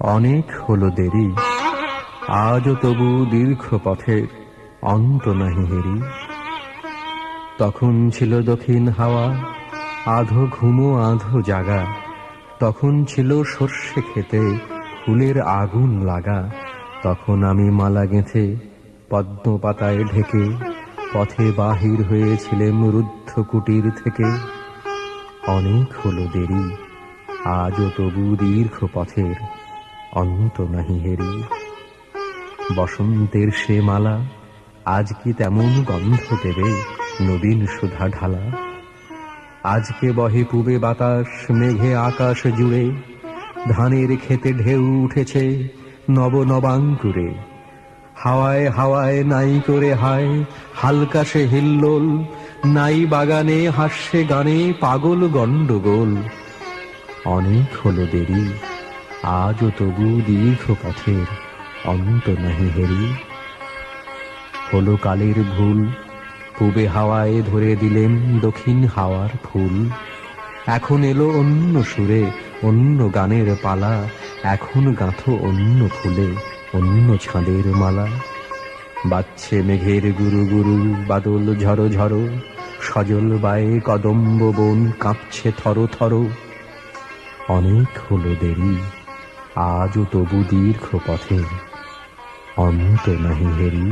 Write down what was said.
অনেক হলো দেরি। আজও তবু দীর্ঘ পথের অন্ত নাহি হেরি। তখন ছিল দক্ষিণ হাওয়া, আধো ঘুমো, আধো জাগা। তখন ছিল সর্ষে খেতে ফুলের আগুন লাগা। তখন আমি মালা গেঁথে পদ্ম পাতায় ঢেকে পথে বাহির হয়েছিলেম রুদ্ধ কুটির থেকে। অনেক হলো দেরি, আজও তবু দীর্ঘ পথের অন্ত নাহি হেরি। বসন্তের সে মালা, আজ কি তেমন গন্ধ দেবে নবীন সুধা ঢালা? আজকে বহে পুবে বাতাস, মেঘে আকাশ জুড়ে, ধানের খেতে ঢেউ উঠেছে নব নবাঙ্কুরে। হাওয়ায় হাওয়ায় নাই করে হায়, হালকা সে হিল্লোল, নাই বাগানে হাস্যে গানে পাগল গন্ডগোল অনেক হলো দেরি আজও তবু দীর্ঘ পথের অন্ত নাহি হেরি। হলো কালের ভুল, পূবে হাওয়ায় ধরে দিলেন দক্ষিণ হাওয়ার ফুল। এখন এলো অন্য সুরে, অন্য গানের পালা। এখন গাঁথো অন্য ফুলে, অন্য ছাঁদের মালা। বাচ্ছে মেঘের গুরু গুরু, বাদল ঝড়ো ঝড়ো সজল বায়ে কদম্ব বন কাঁপছে থরো থরো। অনেক হলো দেরি। আজও তবু দীর্ঘ পথে অন্ত নাহি হেরি